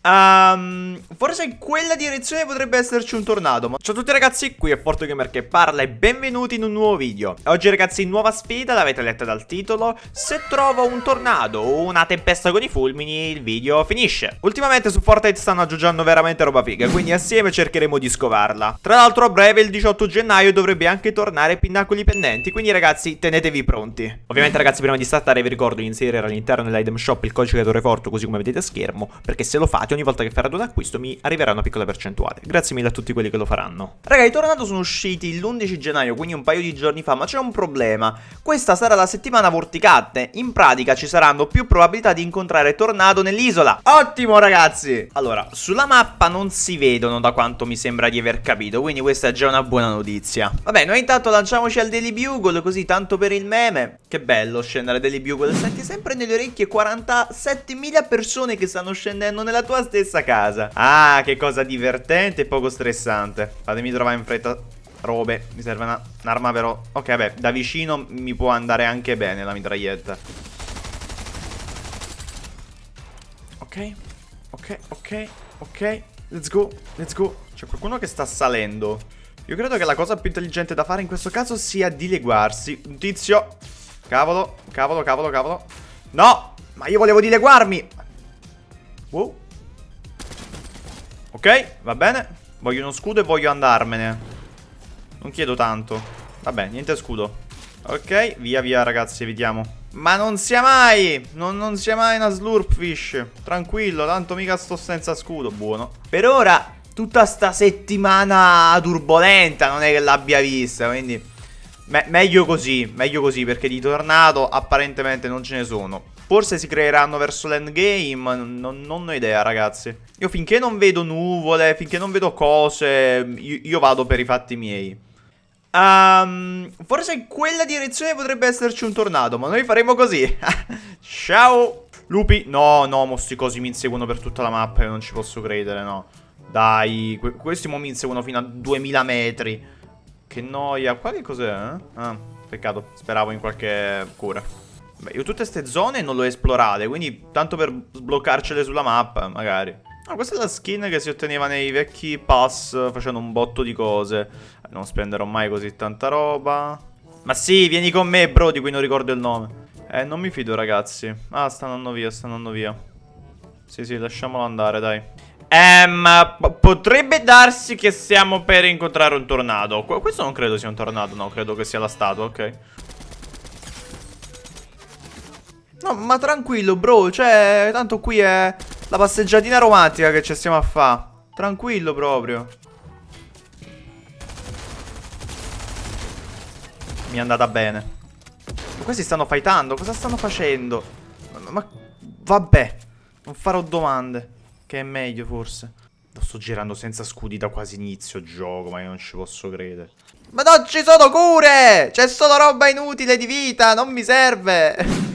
Um, forse in quella direzione potrebbe esserci un tornado. Ciao a tutti ragazzi, qui è ForteGamer che parla e benvenuti in un nuovo video. Oggi ragazzi nuova sfida, l'avete letta dal titolo Se trovo un tornado o una tempesta con i fulmini il video finisce. Ultimamente su Fortnite stanno aggiungendo veramente roba figa Quindi assieme cercheremo di scovarla. Tra l'altro a breve il 18 gennaio dovrebbe anche tornare Pinnacoli Pendenti Quindi ragazzi tenetevi pronti. Ovviamente ragazzi prima di startare vi ricordo di inserire all'interno dell'item shop il codice creatore forte Così come vedete a schermo Perché se lo fate ogni volta che farete un acquisto mi arriverà una piccola percentuale. Grazie mille a tutti quelli che lo faranno. Raga, i tornado sono usciti l'11 gennaio, quindi un paio di giorni fa, ma c'è un problema. Questa sarà la settimana vorticante. In pratica ci saranno più probabilità di incontrare tornado nell'isola. Ottimo, ragazzi! Allora, sulla mappa non si vedono da quanto mi sembra di aver capito, quindi questa è già una buona notizia. Vabbè, noi intanto lanciamoci al Daily Bugle, così tanto per il meme. Che bello scendere Daily Bugle. Senti sempre nelle orecchie 47.000 persone che stanno scendendo nella tua stessa casa. Ah, che cosa divertente e poco stressante. Fatemi trovare in fretta robe. Mi serve un'arma però... Ok, vabbè, da vicino mi può andare anche bene la mitraglietta. Ok, ok, ok, ok. Let's go, let's go. C'è qualcuno che sta salendo. Io credo che la cosa più intelligente da fare in questo caso sia dileguarsi. Un tizio. Cavolo, cavolo, cavolo, cavolo. No, ma io volevo dileguarmi. Wow. Ok, va bene. Voglio uno scudo e voglio andarmene. Non chiedo tanto. Vabbè, niente scudo. Ok, via via ragazzi, evitiamo. Ma non sia mai! Non, non sia mai una slurpfish. Tranquillo, tanto mica sto senza scudo. Buono. Per ora, tutta sta settimana turbolenta non è che l'abbia vista, quindi... Me meglio così, meglio così, perché di tornado apparentemente non ce ne sono. Forse si creeranno verso l'endgame, non, non ho idea ragazzi. Io finché non vedo nuvole, finché non vedo cose, io, io vado per i fatti miei. Um, forse in quella direzione potrebbe esserci un tornado, ma noi faremo così. Ciao! Lupi, no, no, mostri così mi inseguono per tutta la mappa, io non ci posso credere, no. Dai, que questi mo mi inseguono fino a 2000 metri. Che noia. Qua che cos'è? Eh? Ah, peccato, speravo in qualche cura. Beh, io tutte queste zone non le ho esplorate, quindi tanto per sbloccarcele sulla mappa, magari. Ah, questa è la skin che si otteneva nei vecchi pass facendo un botto di cose. Non spenderò mai così tanta roba. Ma sì, vieni con me, bro, di cui non ricordo il nome. Eh, non mi fido, ragazzi. Ah, stanno andando via, stanno andando via. Sì, sì, lasciamolo andare, dai. Ehm, potrebbe darsi che siamo per incontrare un tornado. Questo non credo sia un tornado, no, credo che sia la statua, ok. No, ma tranquillo, bro. Cioè, tanto qui è la passeggiatina romantica che ci stiamo a fare. Tranquillo proprio. Mi è andata bene. Ma questi stanno fightando. Cosa stanno facendo? Ma, ma vabbè. Non farò domande. Che è meglio, forse. Lo sto girando senza scudi da quasi inizio gioco, ma io non ci posso credere. Ma non ci sono cure! C'è solo roba inutile di vita, non mi serve!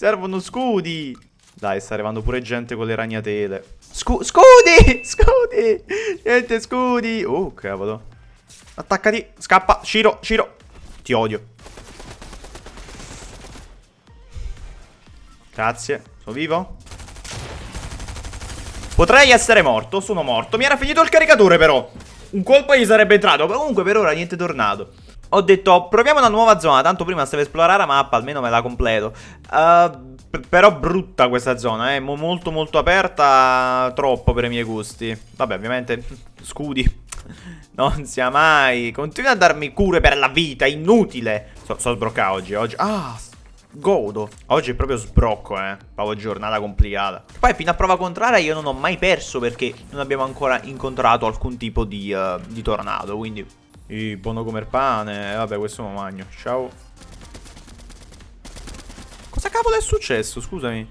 Servono scudi. Dai, sta arrivando pure gente con le ragnatele. Scu scudi! Scudi! Niente scudi! Oh, cavolo. Attaccati. Scappa. Ciro, Ciro. Ti odio. Grazie. Sono vivo? Potrei essere morto. Sono morto. Mi era finito il caricatore, però. Un colpo gli sarebbe entrato. Comunque, per ora, niente tornato. Ho detto, proviamo una nuova zona, tanto prima stavo esplorare la mappa, almeno me la completo. Uh, però brutta questa zona, eh, molto molto aperta, troppo per i miei gusti. Vabbè, ovviamente, scudi. Non sia mai. Continua a darmi cure per la vita, inutile. So, so sbroccare oggi, oggi. Ah, godo. Oggi è proprio sbrocco, eh. Proprio giornata complicata. Poi fino a prova contraria io non ho mai perso perché non abbiamo ancora incontrato alcun tipo di, uh, di tornado, quindi i buono come il pane. Vabbè, questo lo magno. Ciao. Cosa cavolo è successo? Scusami.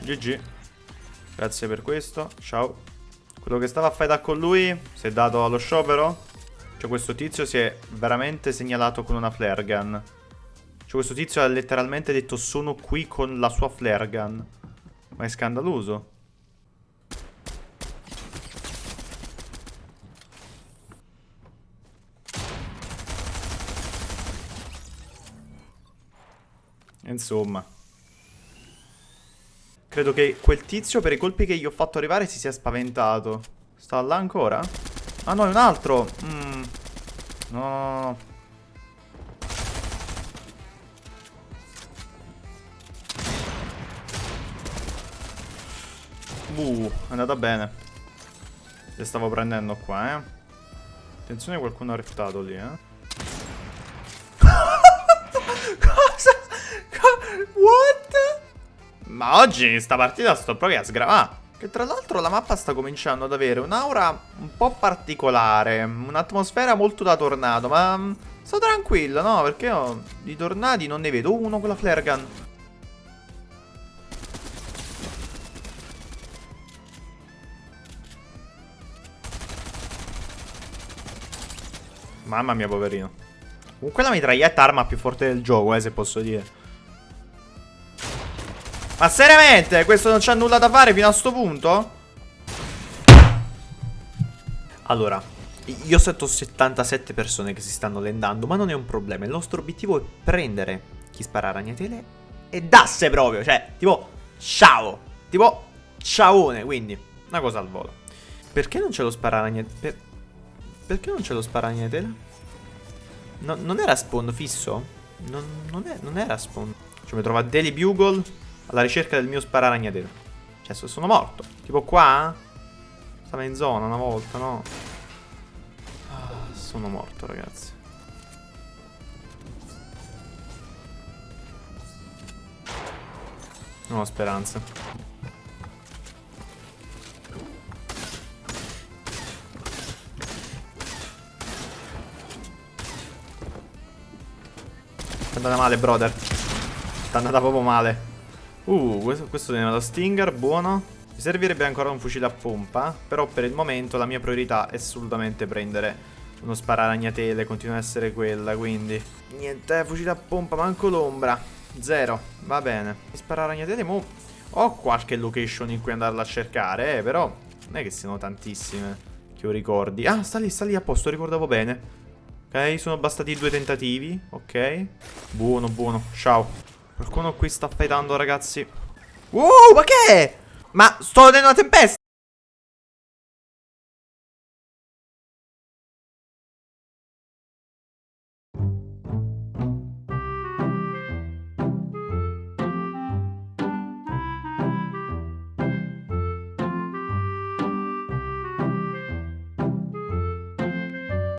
GG. Grazie per questo. Ciao. Quello che stava a fare con lui si è dato allo sciopero. Cioè questo tizio si è veramente segnalato con una flare gun. Cioè questo tizio ha letteralmente detto sono qui con la sua flare gun. Ma è scandaloso. Insomma. Credo che quel tizio per i colpi che gli ho fatto arrivare si sia spaventato. Sta là ancora? Ah no, è un altro! Mm. No, no, no. Uh, è andata bene. Le stavo prendendo qua, eh. Attenzione, qualcuno ha rettato lì, eh. Cosa? What? Ma oggi in sta partita sto proprio a sgravare. Che tra l'altro la mappa sta cominciando ad avere un'aura un po' particolare. Un'atmosfera molto da tornado, ma... Mm, sto tranquillo, no? Perché io di tornadi non ne vedo uno con la flare gun. Mamma mia, poverino. Comunque la mitraglietta arma più forte del gioco, eh, se posso dire. Ma seriamente? Questo non c'ha nulla da fare fino a sto punto? Allora, io sento 77 persone che si stanno lendando, ma non è un problema. Il nostro obiettivo è prendere chi spara ragnatele e dasse proprio. Cioè, tipo, ciao. Tipo, ciaone, quindi, una cosa al volo. Perché non ce lo spara ragnatele? Per... Perché non ce lo spara ragnatele? No, non era spawn fisso? Non, non, è, non era spawn. Cioè mi trova Daily Bugle alla ricerca del mio spararagnatelo. Cioè sono morto. Tipo qua? Stava in zona una volta, no? Ah, sono morto ragazzi. Non ho speranza. Andata male, brother. Sta andata proprio male. Uh, questo, questo viene da Stinger, buono. Mi servirebbe ancora un fucile a pompa. Però per il momento la mia priorità è assolutamente prendere uno spararagnatele. Continua ad essere quella, quindi... Niente, fucile a pompa, manco l'ombra. Zero, va bene. Spararagnatele, mo... Ho qualche location in cui andarla a cercare, eh, però... Non è che siano tantissime che io ricordi. Ah, sta lì, sta lì a posto, ricordavo bene. Ok, sono bastati due tentativi. Ok. Buono, buono. Ciao. Qualcuno qui sta fightando, ragazzi. Wow, ma che? Ma sto vedendo una tempesta.